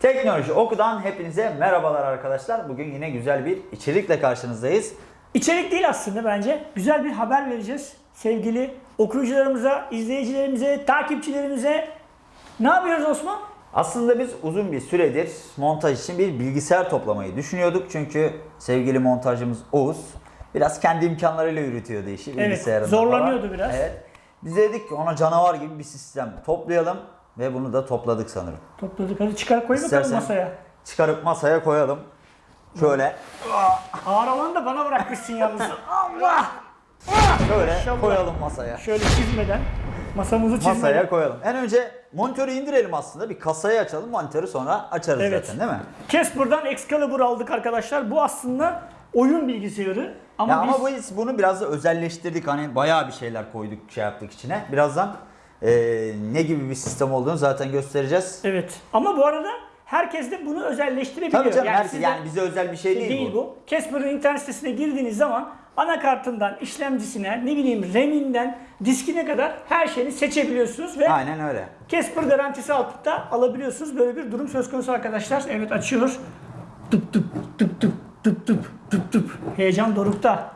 Teknoloji Oku'dan hepinize merhabalar arkadaşlar. Bugün yine güzel bir içerikle karşınızdayız. İçerik değil aslında bence. Güzel bir haber vereceğiz sevgili okuyucularımıza, izleyicilerimize, takipçilerimize. Ne yapıyoruz Osman? Aslında biz uzun bir süredir montaj için bir bilgisayar toplamayı düşünüyorduk. Çünkü sevgili montajcımız Oğuz biraz kendi imkanlarıyla yürütüyordu işi Evet, bilgisayarında zorlanıyordu falan. biraz. Evet. Biz dedik ki ona canavar gibi bir sistem toplayalım ve bunu da topladık sanırım. Topladık hadi çıkar koy bakalım İstersen- masaya. Çıkarıp masaya koyalım. Şöyle, Ağır olanı da bana bırakmışsın yalnız. Allah! şöyle Maşallah. koyalım masaya. Şöyle çizmeden, masamızı çizmeden. Masaya koyalım. En önce monitörü indirelim aslında. Bir kasayı açalım. Monitörü sonra açarız Evet. zaten değil mi? Casper'dan Excalibur aldık arkadaşlar. Bu aslında oyun bilgisayarı. Ama Ya biz... ama biz bunu biraz da özelleştirdik. Hani bayağı bir şeyler koyduk, şey yaptık içine. Birazdan eee, ne gibi bir sistem olduğunu zaten göstereceğiz. Evet. Ama bu arada herkes de bunu özelleştirebiliyor. Tabii canım yani, sizde- yani bize özel bir şey değil, değil bu. bu. Casper'ın internet sitesine girdiğiniz zaman anakartından işlemcisine, ne bileyim RAM'inden diskine kadar her şeyini seçebiliyorsunuz ve Aynen öyle. Casper garantisi altında alabiliyorsunuz. Böyle bir durum söz konusu arkadaşlar. Evet açıyor. Tıp tıp tıp tıp tıp tıp tıp tıp. Heyecan dorukta.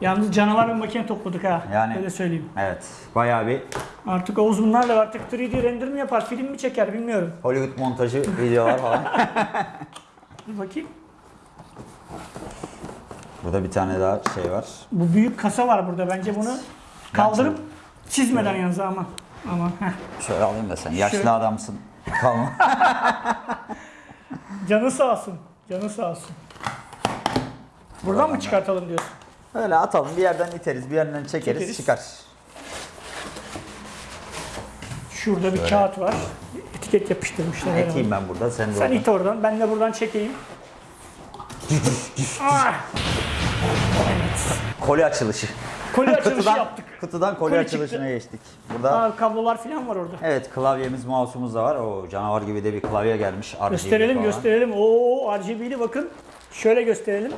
Yalnız canavar bir makine topladık ha. Yani- Öyle söyleyeyim. Evet. Bayağı bir Artık Oğuz bunlarla artık 3D render mi yapar, film mi çeker bilmiyorum. Hollywood montajı videolar falan. Dur bakayım. Burada bir tane daha şey var. Bu büyük kasa var burada. Bence bunu kaldırıp çizmeden yalnız aman. Aman. heh. Şöyle alayım da sen. Yaşlı Şöyle. adamsın. Kalma. Canı sağ olsun. Canı sağ olsun. Buradan mı çıkartalım diyorsun? Öyle atalım. Bir yerden iteriz, bir yerden çekeriz, Çekeriz. çıkar. Şurada bir kağıt var. Etiket yapıştırmışlar. herhalde. Ekeyim ben burada, sen de Sen oradan. it oradan. Ben de buradan çekeyim. ah, Koli açılışı. koli açılışı kutudan, yaptık. Kutudan koli, Koli açılışına çıktı. geçtik. Burada Aa, kablolar falan var orada. evet klavyemiz, mouse'umuz da var. O canavar gibi de bir klavye gelmiş. RGB Gösterelim falan. gösterelim. Oo RGB'li bakın. Şöyle gösterelim.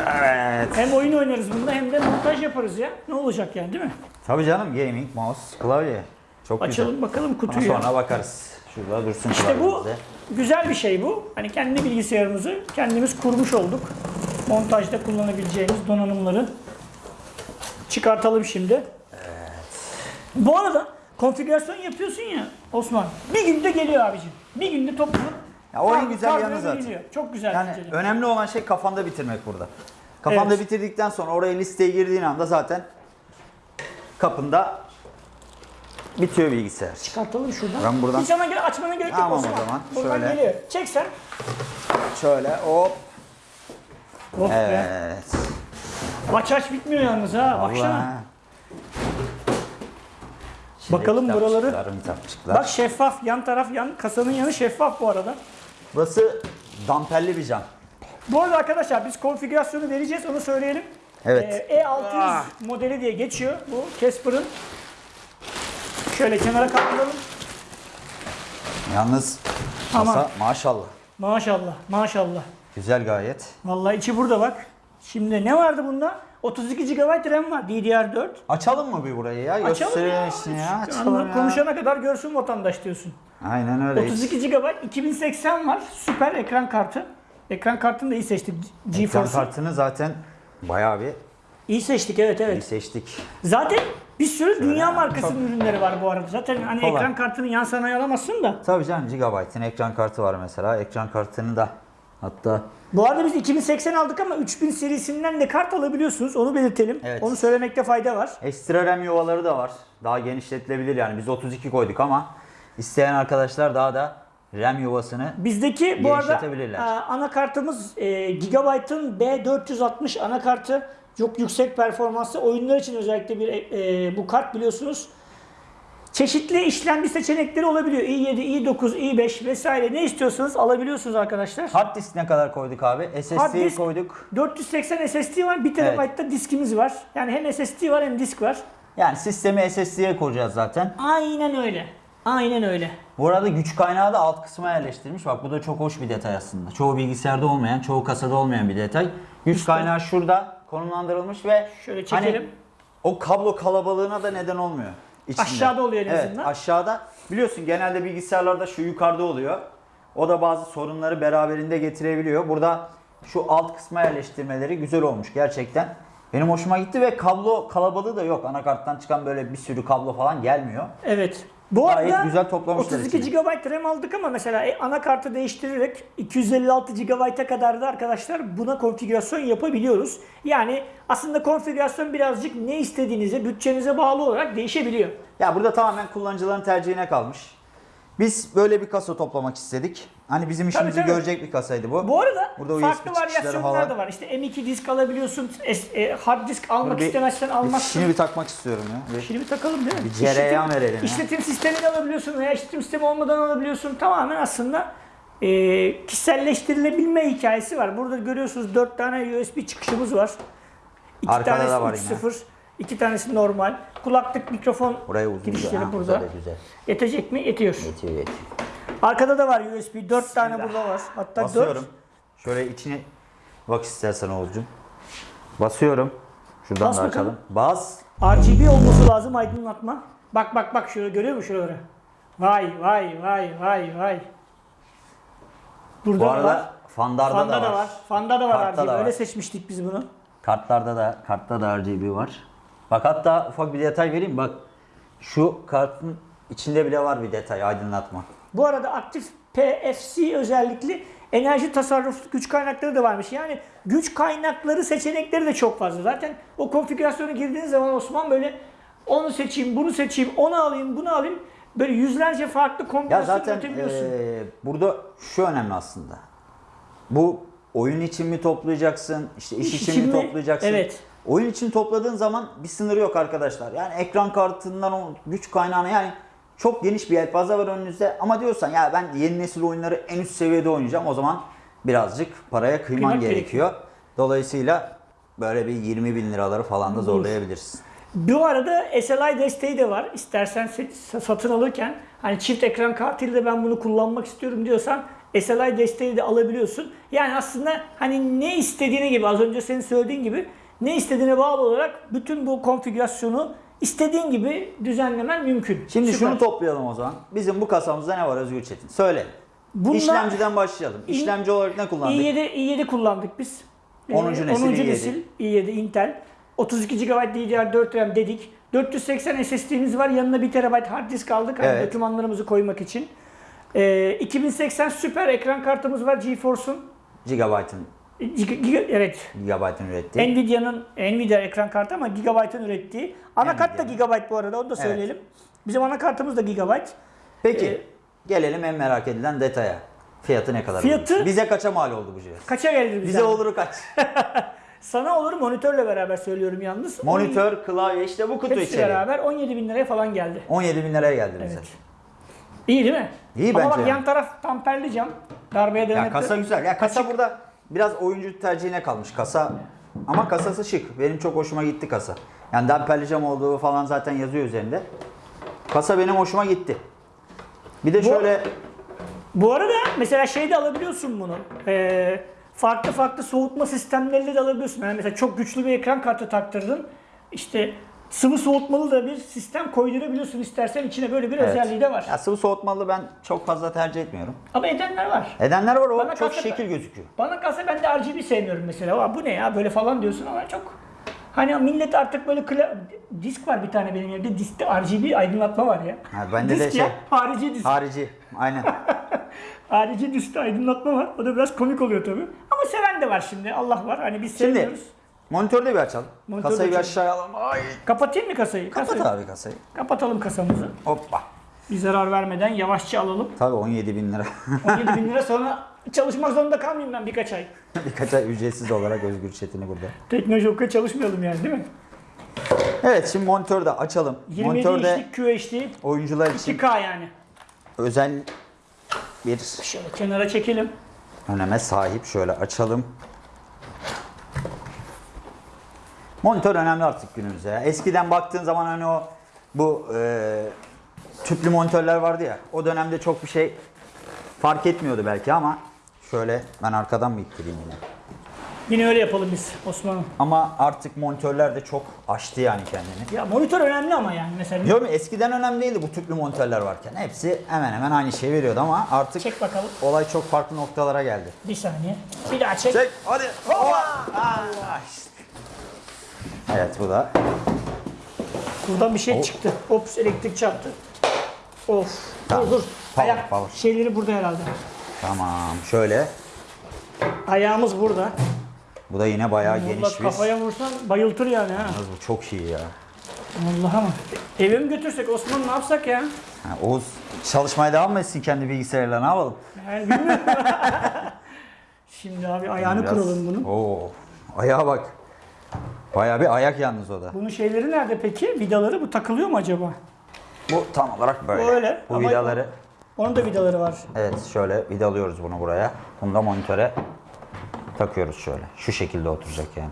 Evet. Hem oyun oynarız bunda hem de montaj yaparız ya. Ne olacak yani değil mi? Tabii canım gaming, mouse, klavye. Çok Açalım güzel. bakalım Ama kutuyu. sonra bakarız. Şurada dursun İşte bu güzel bir şey bu. Hani kendi bilgisayarımızı kendimiz kurmuş olduk. Montajda kullanabileceğimiz donanımları çıkartalım şimdi. Bu arada konfigürasyon yapıyorsun ya Osman. Bir günde geliyor abicim. Bir günde toplanıp Ya o en güzel yanı zaten. geliyor. Çok güzel Yani önemli olan şey kafanda bitirmek burada. Kafanda Evet. bitirdikten sonra oraya listeye girdiğin anda zaten kapında bitiyor bilgisayar. Çıkartalım şuradan. Ben buradan- Hiç ama gel- açmana gerek yok Tamam o Osman. zaman. Buradan Şöyle. geliyor. Çek sen. Şöyle hop. Oh be. Evet. Aç aç bitmiyor yalnız ha. Baksana. Şimdi Bakalım buraları. kitapçıklar. Bak şeffaf. Yan taraf yan kasanın yanı şeffaf bu arada. Burası damperli bir cam. Bu arada arkadaşlar biz konfigürasyonu vereceğiz onu söyleyelim. Evet. Ee, E600 modeli diye geçiyor bu Casper'ın. Şöyle kenara kaldıralım. Yalnız Tamam. masa maşallah. Maşallah maşallah. Güzel gayet. Vallahi içi burada bak. Şimdi ne vardı bunda? 32 GB RAM var DDR4. Açalım mı bir burayı ya? Açalım ya. Ya. Açalım Anla- ya. Konuşana kadar görsün vatandaş diyorsun. Aynen öyle. 32 GB 2080 var. Süper ekran kartı. Ekran kartını da iyi seçtik. Ekran GeForce'u. kartını zaten bayağı bir İyi seçtik evet iyi evet. seçtik. Zaten bir sürü dünya markasının ürünleri var bu arada. Zaten hani Kolay. ekran kartını yan sanayi alamazsın da. Tabii canım Gigabyte'ın ekran kartı var mesela. Ekran kartını da hatta Bu arada biz 2080 aldık ama 3000 serisinden de kart alabiliyorsunuz. Onu belirtelim. Evet. Onu söylemekte fayda var. ekstra RAM yuvaları da var. Daha genişletilebilir yani. Biz 32 koyduk ama isteyen arkadaşlar daha da RAM yuvasını Bizdeki bu arada e, anakartımız e, Gigabyte'ın B460 anakartı. Çok yüksek performanslı. Oyunlar için özellikle bir e, bu kart biliyorsunuz. Çeşitli işlemci seçenekleri olabiliyor. i7, i9, i5 vesaire ne istiyorsanız alabiliyorsunuz arkadaşlar. Hard disk ne kadar koyduk abi? Disk- koyduk. 480 SSD var, 1 TB'da diskimiz var. Yani hem SSD var hem disk var. Yani sistemi SSD'ye koyacağız zaten. Aynen öyle. Aynen öyle. Bu arada güç kaynağı da alt kısma yerleştirmiş. Bak bu da çok hoş bir detay aslında. Çoğu bilgisayarda olmayan, çoğu kasada olmayan bir detay. Güç kaynağı şurada konumlandırılmış ve Şöyle çekelim. hani o kablo kalabalığına da neden olmuyor. İçinde. Aşağıda oluyor en evet, azından. aşağıda. Biliyorsun genelde bilgisayarlarda şu yukarıda oluyor. O da bazı sorunları beraberinde getirebiliyor. Burada şu alt kısma yerleştirmeleri güzel olmuş gerçekten. Benim hoşuma gitti ve kablo kalabalığı da yok. Anakarttan çıkan böyle bir sürü kablo falan gelmiyor. Evet. Bu Gayet arada güzel toplamışlar 32 içini. GB RAM aldık ama mesela e, anakartı değiştirerek 256 GB'a kadar da arkadaşlar buna konfigürasyon yapabiliyoruz. Yani aslında konfigürasyon birazcık ne istediğinize, bütçenize bağlı olarak değişebiliyor. Ya burada tamamen kullanıcıların tercihine kalmış. Biz böyle bir kasa toplamak istedik. Hani bizim işimizi tabii. görecek bir kasaydı bu. Bu arada Burada farklı varyasyonlar da var. İşte M2 disk alabiliyorsun, e, hard disk almak Bir- istemezsen almazsın. Fişini bir takmak istiyorum ya. Bir- Şimdi bir takalım değil mi? Bir cereyan İşletim- verelim ya. İşletim sistemi de alabiliyorsun veya işletim sistemi olmadan alabiliyorsun. Tamamen aslında e, kişiselleştirilebilme hikayesi var. Burada görüyorsunuz 4 tane USB çıkışımız var. İki Arkada tanesi da var 3.0, iki tanesi normal. Kulaklık, mikrofon Buraya uzun girişleri Ha, burada. Güzel, güzel. Yetecek mi? Yetiyor. Yetiyor yetiyor. Arkada da var USB. 4 tane burada var. Hatta 4. Basıyorum. Şöyle içine bak istersen Oğuzcum. Basıyorum. Şuradan Bas da bakalım. Bas. RGB olması lazım aydınlatma. Bak bak bak şöyle görüyor musun şuraları? Vay vay vay vay vay. Burada Bu da var. arada fandarda Fanda da da var. var. Fanda da var Kartta RGB. da var. Öyle seçmiştik biz bunu. Kartlarda da kartta da RGB var. Bak hatta ufak bir detay vereyim. Bak şu kartın içinde bile var bir detay aydınlatma. Bu arada aktif PFC özellikli enerji tasarruflu güç kaynakları da varmış. Yani güç kaynakları seçenekleri de çok fazla. Zaten o konfigürasyonu girdiğiniz zaman Osman böyle onu seçeyim, bunu seçeyim, onu alayım, bunu alayım. Böyle yüzlerce farklı kombinasyon üretebiliyorsun. eee, burada şu önemli aslında. Bu oyun için mi toplayacaksın? işte iş, İş için, için mi mi? toplayacaksın? Evet. Oyun için topladığın zaman bir sınırı yok arkadaşlar. Yani ekran kartından o güç kaynağına yani çok geniş bir yelpaze var önünüzde ama diyorsan ya ben yeni nesil oyunları en üst seviyede oynayacağım o zaman birazcık paraya kıyman Kıymak gerekiyor. Dolayısıyla böyle bir 20 bin liraları falan da zorlayabilirsin. Bu arada SLI desteği de var. İstersen se- satın alırken hani çift ekran kartıyla da ben bunu kullanmak istiyorum diyorsan SLI desteği de alabiliyorsun. Yani aslında hani ne istediğine gibi az önce senin söylediğin gibi ne istediğine bağlı olarak bütün bu konfigürasyonu istediğin gibi düzenlemen mümkün. Şimdi Süper. şunu toplayalım o zaman. Bizim bu kasamızda ne var Özgür Çetin? Söyle. Bunda İşlemciden başlayalım. İşlemci olarak ne kullandık? i7, i7 kullandık biz. 10. Ee, nesil 10. i7. nesil i7 Intel. 32 GB DDR4 RAM dedik. 480 SSD'miz var. Yanına 1 TB hard disk aldık. Hani Evet. dokümanlarımızı koymak için. Ee, 2080 süper ekran kartımız var GeForce'un. Gigabyte'ın Giga- giga- evet. Gigabyte'ın ürettiği. Nvidia'nın Nvidia ekran kartı ama Gigabyte'ın ürettiği. Anakart da Nvidia'nın. Gigabyte bu arada onu da söyleyelim. Bizim anakartımız da Gigabyte. Peki Ee, gelelim en merak edilen detaya. Fiyatı ne kadar? Fiyatı- olur? Bize kaça mal oldu bu cihaz? Kaça gelir bize? Bize olur kaç? Sana olur monitörle beraber söylüyorum yalnız. Monitör, klavye işte bu kutu Hepsi içeriği. beraber 17 bin liraya falan geldi. 17 bin liraya geldi bize. Evet. İyi değil mi? İyi Ama bence bak yani. yan taraf tamperli cam. Darbeye Ya dayanıklı. kasa güzel. Ya kasa burada biraz oyuncu tercihine kalmış kasa. Ama kasası şık. Benim çok hoşuma gitti kasa. Yani damperli cam olduğu falan zaten yazıyor üzerinde. Kasa benim hoşuma gitti. Bir de Bu- şöyle Bu arada mesela şey de alabiliyorsun bunu. Ee, farklı farklı soğutma sistemleriyle de alabiliyorsun. Yani mesela çok güçlü bir ekran kartı taktırdın. İşte sıvı soğutmalı da bir sistem koydurabiliyorsun istersen içine böyle bir Evet. özelliği de var. ya sıvı soğutmalı ben çok fazla tercih etmiyorum. Ama edenler var. Edenler var o Bana çok kalsa- şekil gözüküyor. Bana kalsa ben de RGB sevmiyorum mesela. Aa, bu ne ya böyle falan diyorsun ama çok Hani millet artık böyle kla- disk var bir tane benim evde. Diskte RGB aydınlatma var ya. Ha, bende de disk ya, şey- harici disk. Harici. Aynen. Harici diskte aydınlatma var. O da biraz komik oluyor tabii. Ama seven de var şimdi. Allah var. Hani biz seviyoruz. Monitörü de bir açalım. Monitörü Kasayı bir aşağıya alalım. Ay. Kapatayım mı kasayı? Kapat Kasayı- abi kasayı. Kapatalım kasamızı. Hoppa. Bir zarar vermeden yavaşça alalım. Tabii 17 bin lira. 17 bin lira sonra çalışmak zorunda kalmayayım ben birkaç ay. Birkaç ay ücretsiz olarak Özgür Çetin'i burada. Teknolojik'e çalışmayalım yani değil mi? Evet şimdi monitörü de açalım. 27 Monitörde inçlik QHD oyuncular için 2K yani. özel bir Şöyle kenara çekelim. öneme sahip. Şöyle açalım. Monitör önemli artık günümüzde. ya. Eskiden baktığın zaman hani o bu e, tüplü monitörler vardı ya. O dönemde çok bir şey fark etmiyordu belki ama şöyle ben arkadan mı ittireyim yine? Yine öyle yapalım biz Osman'ım. Ama artık monitörler de çok aştı yani kendini. Ya monitör önemli ama yani mesela. Diyorum ya, eskiden önemli değildi bu tüplü monitörler varken. Hepsi hemen hemen aynı şeyi veriyordu ama artık Çek bakalım. olay çok farklı noktalara geldi. Bir saniye. Bir daha çek. Çek hadi. Hoppa. Aa, işte. Evet bu da. Buradan bir şey Oh. çıktı. Ops elektrik çarptı. Of. Tamam. Dur dur. Power, Ayak power. şeyleri burada herhalde. Tamam şöyle. Ayağımız burada. Bu da yine bayağı Burada geniş bir. kafaya vursan bayıltır yani ha. Yalnız bu çok iyi ya. Vallahi ama. Eve mi götürsek Osman ne yapsak ya? Ha, Oğuz çalışmaya devam mı etsin kendi bilgisayarıyla ne yapalım? Yani bilmiyorum. Şimdi abi ayağını Biraz- kıralım bunun. Oo. Ayağa bak. Bayağı bir ayak yalnız o da. Bunun şeyleri nerede peki? Vidaları bu takılıyor mu acaba? Bu tam olarak böyle. Bu öyle Bu ama- vidaları. Onun da vidaları var. Evet şöyle vidalıyoruz bunu buraya. Bunu da monitöre takıyoruz şöyle. Şu şekilde oturacak yani.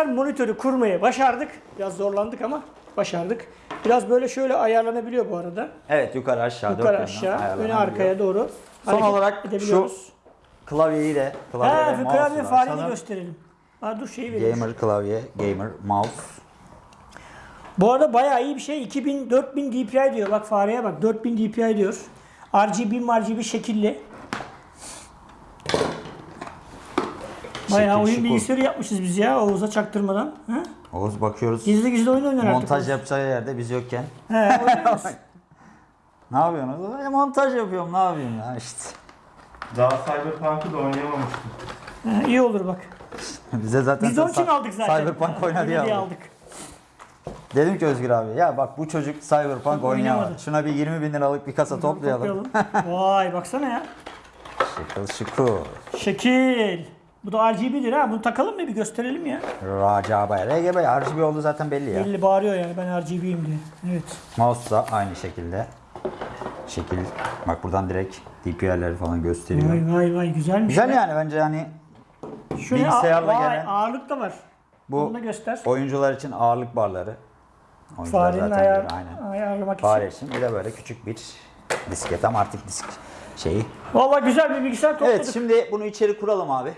Arkadaşlar monitörü kurmayı başardık. Biraz zorlandık ama başardık. Biraz böyle şöyle ayarlanabiliyor bu arada. Evet yukarı aşağı. Yukarı aşağı, öne arkaya doğru. Son olarak edebiliyoruz. Klavyeyi de. Klavye Ha, ve şu klavye açalım. gösterelim. Ha, dur şeyi vereyim. Gamer klavye, gamer mouse. Bu arada bayağı iyi bir şey. 2000 4000 DPI diyor. Bak fareye bak. 4000 DPI diyor. RGB RGB şekilli. Bayağı oyun bilgisayarı yapmışız biz ya Oğuz'a çaktırmadan. Ha? Oğuz bakıyoruz. Gizli gizli oyun oynar artık. Montaj yapacağı yerde biz yokken. He. Ne yapıyorsunuz? E, montaj yapıyorum ne yapayım ya işte. Daha Cyberpunk'ı da oynayamamıştım. Ha, iyi olur bak. Bize zaten Biz onun için aldık zaten. Cyberpunk oyna diye Öyle aldık. Dedim ki Özgür abi ya bak bu çocuk Cyberpunk oynayamadı. Şuna bir 20 bin liralık bir kasa toplayalım. Toplayalım. Vay baksana ya. Şıkıl şıkıl. Şekil. Bu da RGB'dir ha. Bunu takalım mı bir gösterelim ya. Racaba. RGB RGB oldu zaten belli ya. Belli bağırıyor yani ben RGB'yim diye. Evet. Mouse da aynı şekilde. Şekil. Bak buradan direkt DPI'leri falan gösteriyor. Vay vay vay güzelmiş. Güzel ya. yani bence yani Şu ne? bilgisayarla Vay, gelen- ağırlık da var. bu Bunu da göster. oyuncular için ağırlık barları. Oyuncular Farenin zaten ayar, aynen. ayarlamak Fare için. için bir de böyle küçük bir disket ama artık disk şeyi. Valla güzel bir bilgisayar topladık. Evet şimdi bunu içeri kuralım abi.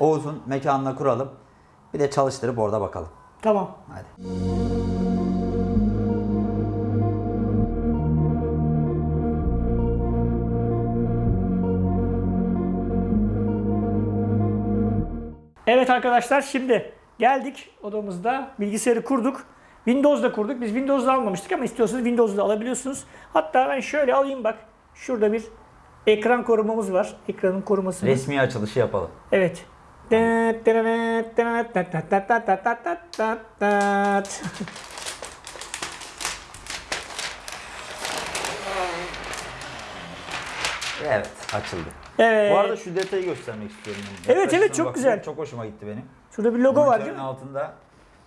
Oğuz'un mekanına kuralım. Bir de çalıştırıp orada bakalım. Tamam. Hadi. Evet arkadaşlar şimdi geldik odamızda bilgisayarı kurduk. Windows'da kurduk. Biz Windows'da almamıştık ama istiyorsanız Windows'da alabiliyorsunuz. Hatta ben şöyle alayım bak. Şurada bir ekran korumamız var. Ekranın korumasını. Resmi açılışı yapalım. Evet. Evet açıldı. Evet. Bu arada şu detayı göstermek istiyorum. Evet, evet, çok bakıyorum. güzel. Çok hoşuma gitti benim. Şurada bir logo var değil mi? altında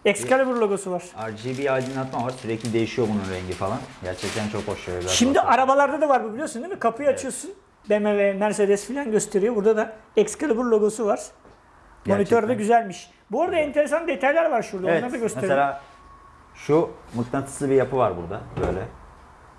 Excalibur logosu var. RGB aydınlatma var. Sürekli değişiyor bunun rengi falan. Gerçekten çok hoş. Şimdi bakalım. arabalarda da var bu biliyorsun değil mi? Kapıyı açıyorsun. BMW, Mercedes falan gösteriyor. Burada da Excalibur logosu var. Monitör de güzelmiş. Bu arada enteresan detaylar var şurada. Evet. Onları da gösterelim. Mesela şu mıknatıslı bir yapı var burada. Böyle.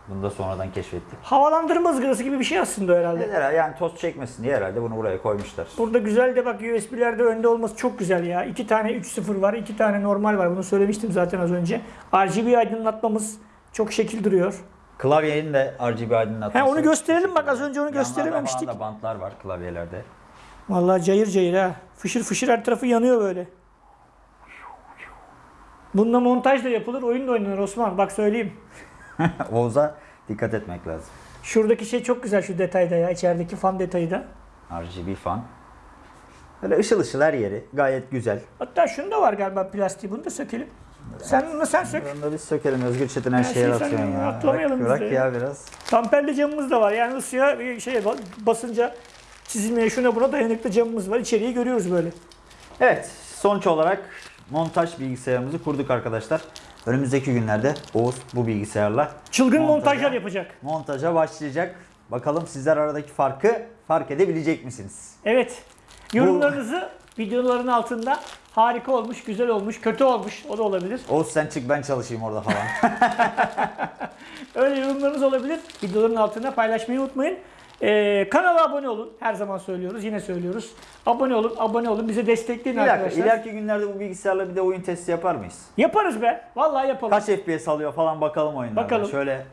Bunu da sonradan keşfettik. Havalandırma ızgarası gibi bir şey aslında herhalde. Herhalde yani toz çekmesin diye herhalde bunu buraya koymuşlar. Burada güzel de bak USB'lerde önde olması çok güzel ya. İki tane 3.0 var, iki tane normal var. Bunu söylemiştim zaten az önce. RGB aydınlatmamız çok şekil duruyor. Klavyenin de RGB aydınlatması. He, onu gösterelim bak, az önce onu Yanlarda gösterememiştik. falan da bantlar var klavyelerde. Vallahi cayır cayır ha. Fışır fışır her tarafı yanıyor böyle. Bununla montaj da yapılır, oyun da oynanır Osman. Bak söyleyeyim. Oğuz'a dikkat etmek lazım. Şuradaki şey çok güzel şu detayda ya. içerideki fan detayı da. RGB fan. Böyle ışıl ışıl her yeri. Gayet güzel. Hatta şunu da var galiba plastiği. Bunu da sökelim. Sen bunu sen sök. Onu da biz sökelim. Özgür Çetin her şeye şeyi sen atıyorsun ya. atlamayalım Bırak, bırak ya biraz. Tamperli camımız da var. Yani ısıya bir şey basınca çizilmeye şuna buna dayanıklı camımız var. İçeriği görüyoruz böyle. Evet. Sonuç olarak montaj bilgisayarımızı kurduk arkadaşlar. Önümüzdeki günlerde Oğuz bu bilgisayarla Çılgın Montaja- montajlar yapacak. montaja başlayacak. Bakalım sizler aradaki farkı fark edebilecek misiniz? Evet. Yorumlarınızı videoların altında harika olmuş, güzel olmuş, kötü olmuş. O da olabilir. Oğuz sen çık ben çalışayım orada falan. Öyle yorumlarınız olabilir. Videoların altında paylaşmayı unutmayın. Ee, kanala abone olun. Her zaman söylüyoruz. Yine söylüyoruz. Abone olun, abone olun. Bizi destekleyin dakika, arkadaşlar. ileriki günlerde bu bilgisayarla bir de oyun testi yapar mıyız? Yaparız be. Vallahi yapalım. Kaç FPS alıyor falan bakalım oyunlarda. Bakalım. Şöyle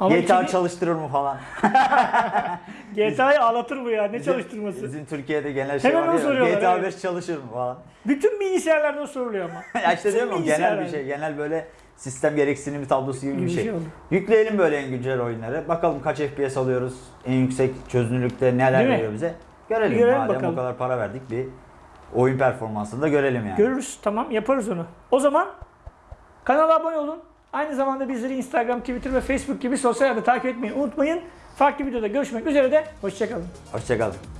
Ama GTA içini- çalıştırır mı falan. GTA'yı ağlatır bu ya. Ne Bizim- çalıştırması? Bizim Türkiye'de genel şey Hemen var soruyorlar, GTA evet. 5 çalışır mı falan. Bütün bilgisayarlarda soruluyor ama. ya işte diyorum genel bir şey. Genel böyle sistem gereksinimi tablosu gibi bir şey. şey. Yükleyelim böyle en güncel oyunları. Bakalım kaç FPS alıyoruz. En yüksek çözünürlükte neler Değil mi? veriyor bize. Görelim. Görelim Madem bakalım. o kadar para verdik bir oyun performansını da görelim yani. Görürüz. Tamam yaparız onu. O zaman kanala abone olun. Aynı zamanda bizleri Instagram, Twitter ve Facebook gibi sosyal medya takip etmeyi unutmayın. Farklı videoda görüşmek üzere de hoşçakalın. Hoşçakalın.